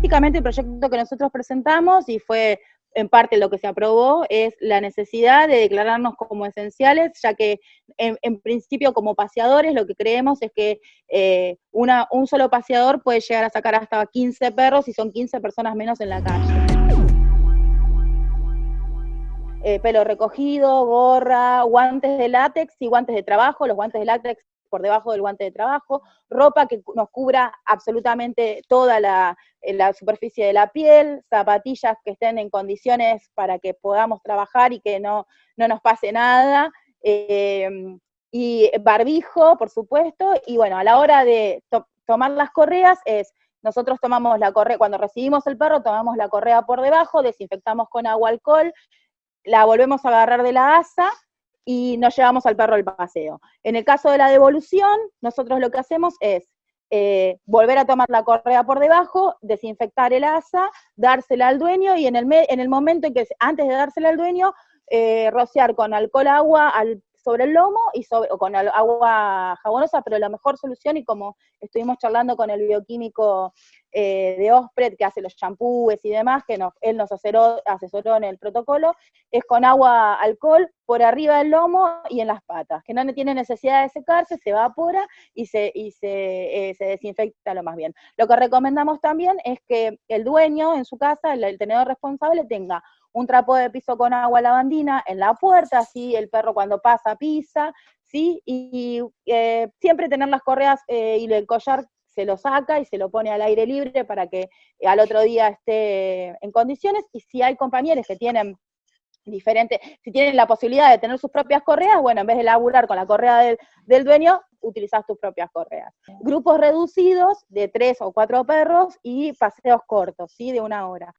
Básicamente el proyecto que nosotros presentamos y fue en parte lo que se aprobó es la necesidad de declararnos como esenciales, ya que en, principio como paseadores lo que creemos es que eh, un solo paseador puede llegar a sacar hasta 15 perros y son 15 personas menos en la calle. Eh, pelo recogido, gorra, guantes de látex y guantes de trabajo, los guantes de látex por debajo del guante de trabajo, ropa que nos cubra absolutamente toda la, eh, superficie de la piel, zapatillas que estén en condiciones para que podamos trabajar y que no, nos pase nada, em, y barbijo, por supuesto, y bueno, a la hora de tomar las correas es, nosotros tomamos la correa, cuando recibimos el perro, tomamos la correa por debajo, desinfectamos con agua alcohol, la volvemos a agarrar de la asa, y nos llevamos al perro al paseo. En el caso de la devolución, nosotros lo que hacemos es eh, volver a tomar la correa por debajo, desinfectar el asa, dársela al dueño y en el, en el momento en que, antes de dársela al dueño, eh, rociar con alcohol agua al sobre el lomo y sobre, o con agua jabonosa, pero la mejor solución, y como estuvimos charlando con el bioquímico eh, de Ospred, que hace los champúes y demás, que él nos asesoró, asesoró en el protocolo, es con agua alcohol por arriba del lomo y en las patas, que no tiene necesidad de secarse, se evapora y se, y se, eh, se desinfecta lo más bien. Lo que recomendamos también es que el dueño en su casa, el tenedor responsable, tenga un trapo de piso con agua lavandina en la puerta, así el perro cuando pasa pisa, ¿sí? Y, eh, siempre tener las correas eh, y el collar se lo saca y se lo pone al aire libre para que al otro día esté en condiciones, y si hay compañeros que tienen diferentes, si tienen la posibilidad de tener sus propias correas, bueno, en vez de laburar con la correa del, del dueño, utilizas tus propias correas. Grupos reducidos de tres o cuatro perros y paseos cortos, ¿sí? De una hora.